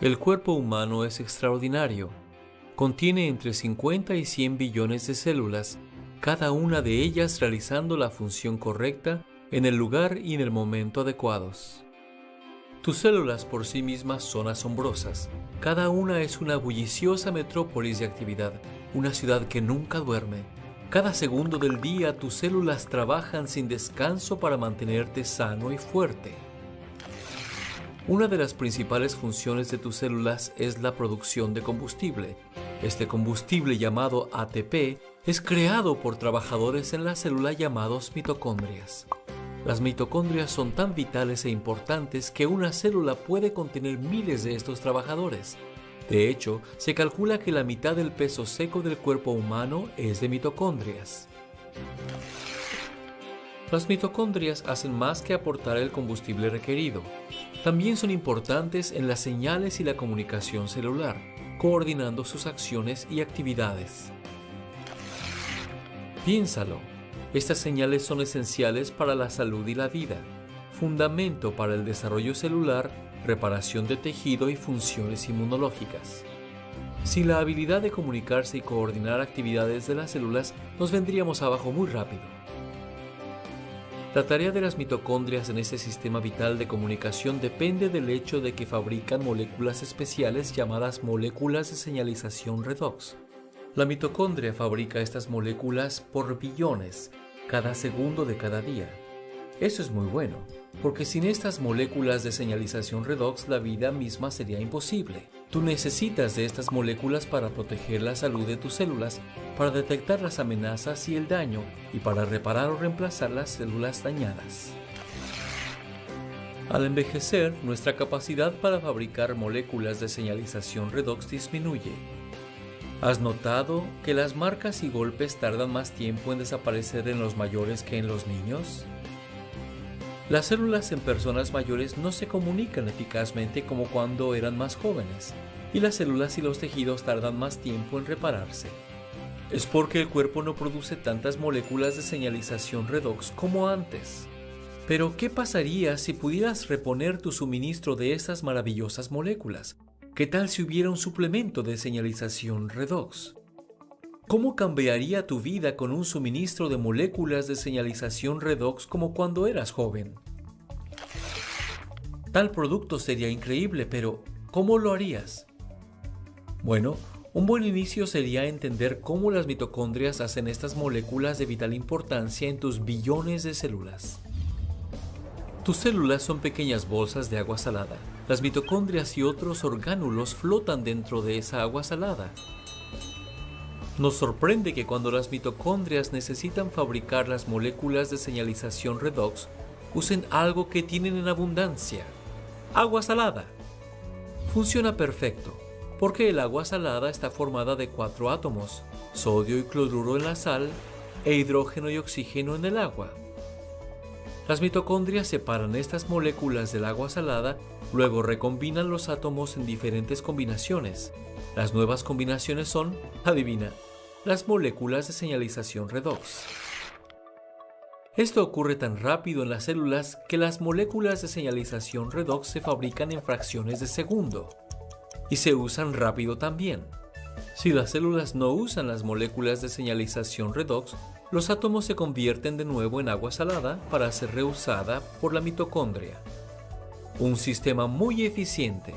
El cuerpo humano es extraordinario. Contiene entre 50 y 100 billones de células, cada una de ellas realizando la función correcta en el lugar y en el momento adecuados. Tus células por sí mismas son asombrosas. Cada una es una bulliciosa metrópolis de actividad, una ciudad que nunca duerme. Cada segundo del día tus células trabajan sin descanso para mantenerte sano y fuerte. Una de las principales funciones de tus células es la producción de combustible. Este combustible llamado ATP es creado por trabajadores en la célula llamados mitocondrias. Las mitocondrias son tan vitales e importantes que una célula puede contener miles de estos trabajadores. De hecho, se calcula que la mitad del peso seco del cuerpo humano es de mitocondrias. Las mitocondrias hacen más que aportar el combustible requerido. También son importantes en las señales y la comunicación celular, coordinando sus acciones y actividades. Piénsalo, estas señales son esenciales para la salud y la vida, fundamento para el desarrollo celular, reparación de tejido y funciones inmunológicas. Sin la habilidad de comunicarse y coordinar actividades de las células, nos vendríamos abajo muy rápido. La tarea de las mitocondrias en ese sistema vital de comunicación depende del hecho de que fabrican moléculas especiales llamadas moléculas de señalización redox. La mitocondria fabrica estas moléculas por billones, cada segundo de cada día. Eso es muy bueno, porque sin estas moléculas de señalización redox la vida misma sería imposible. Tú necesitas de estas moléculas para proteger la salud de tus células, para detectar las amenazas y el daño y para reparar o reemplazar las células dañadas. Al envejecer, nuestra capacidad para fabricar moléculas de señalización redox disminuye. ¿Has notado que las marcas y golpes tardan más tiempo en desaparecer en los mayores que en los niños? Las células en personas mayores no se comunican eficazmente como cuando eran más jóvenes, y las células y los tejidos tardan más tiempo en repararse. Es porque el cuerpo no produce tantas moléculas de señalización redox como antes. Pero, ¿qué pasaría si pudieras reponer tu suministro de esas maravillosas moléculas? ¿Qué tal si hubiera un suplemento de señalización redox? ¿Cómo cambiaría tu vida con un suministro de moléculas de señalización redox como cuando eras joven? Tal producto sería increíble, pero ¿cómo lo harías? Bueno, un buen inicio sería entender cómo las mitocondrias hacen estas moléculas de vital importancia en tus billones de células. Tus células son pequeñas bolsas de agua salada. Las mitocondrias y otros orgánulos flotan dentro de esa agua salada. Nos sorprende que cuando las mitocondrias necesitan fabricar las moléculas de señalización redox, usen algo que tienen en abundancia, agua salada. Funciona perfecto, porque el agua salada está formada de cuatro átomos, sodio y cloruro en la sal e hidrógeno y oxígeno en el agua. Las mitocondrias separan estas moléculas del agua salada, luego recombinan los átomos en diferentes combinaciones, las nuevas combinaciones son, adivina, las moléculas de señalización redox. Esto ocurre tan rápido en las células que las moléculas de señalización redox se fabrican en fracciones de segundo y se usan rápido también. Si las células no usan las moléculas de señalización redox, los átomos se convierten de nuevo en agua salada para ser reusada por la mitocondria. Un sistema muy eficiente